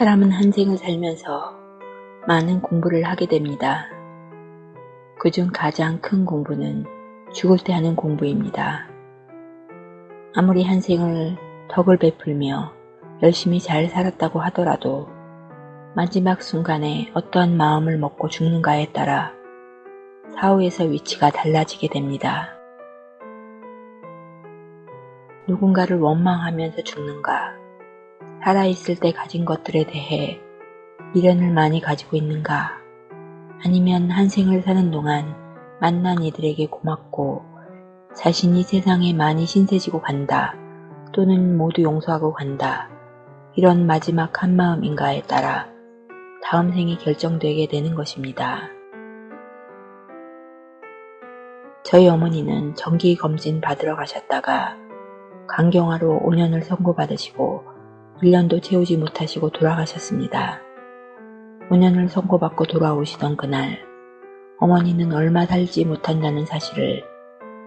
사람은 한 생을 살면서 많은 공부를 하게 됩니다. 그중 가장 큰 공부는 죽을 때 하는 공부입니다. 아무리 한 생을 덕을 베풀며 열심히 잘 살았다고 하더라도 마지막 순간에 어떠한 마음을 먹고 죽는가에 따라 사후에서 위치가 달라지게 됩니다. 누군가를 원망하면서 죽는가, 살아있을 때 가진 것들에 대해 미련을 많이 가지고 있는가, 아니면 한 생을 사는 동안 만난 이들에게 고맙고 자신이 세상에 많이 신세지고 간다, 또는 모두 용서하고 간다, 이런 마지막 한마음인가에 따라 다음 생이 결정되게 되는 것입니다. 저희 어머니는 정기검진 받으러 가셨다가 강경화로 5년을 선고받으시고 1년도 채우지 못하시고 돌아가셨습니다. 5년을 선고받고 돌아오시던 그날 어머니는 얼마 살지 못한다는 사실을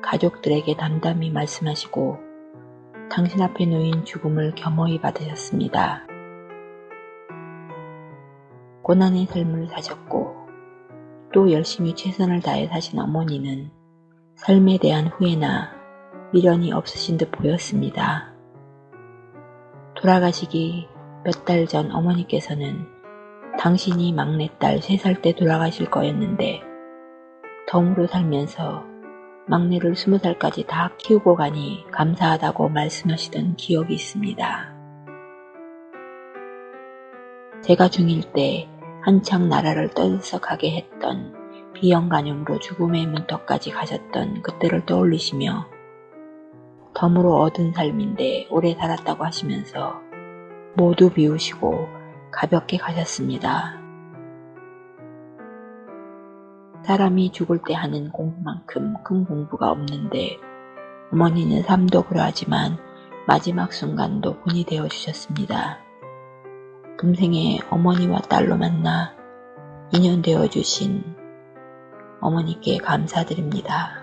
가족들에게 담담히 말씀하시고 당신 앞에 놓인 죽음을 겸허히 받으셨습니다. 고난의 삶을 사셨고 또 열심히 최선을 다해 사신 어머니는 삶에 대한 후회나 미련이 없으신 듯 보였습니다. 돌아가시기 몇 달 전 어머니께서는 당신이 막내딸 3살 때 돌아가실 거였는데 덤으로 살면서 막내를 20살까지 다 키우고 가니 감사하다고 말씀하시던 기억이 있습니다. 제가 중1 때 한창 나라를 떠들썩하게 했던 비영간염으로 죽음의 문턱까지 가셨던 그때를 떠올리시며 덤으로 얻은 삶인데 오래 살았다고 하시면서 모두 비우시고 가볍게 가셨습니다. 사람이 죽을 때 하는 공부만큼 큰 공부가 없는데 어머니는 삶도 그러하지만 마지막 순간도 본이 되어 주셨습니다. 금생에 어머니와 딸로 만나 인연 되어 주신 어머니께 감사드립니다.